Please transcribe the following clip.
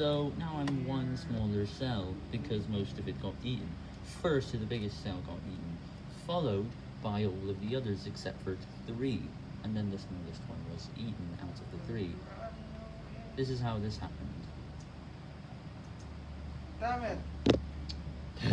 So now I'm one smaller cell because most of it got eaten. First, the biggest cell got eaten, followed by all of the others except for three, and then the smallest one was eaten out of the three. This is how this happened. Damn it.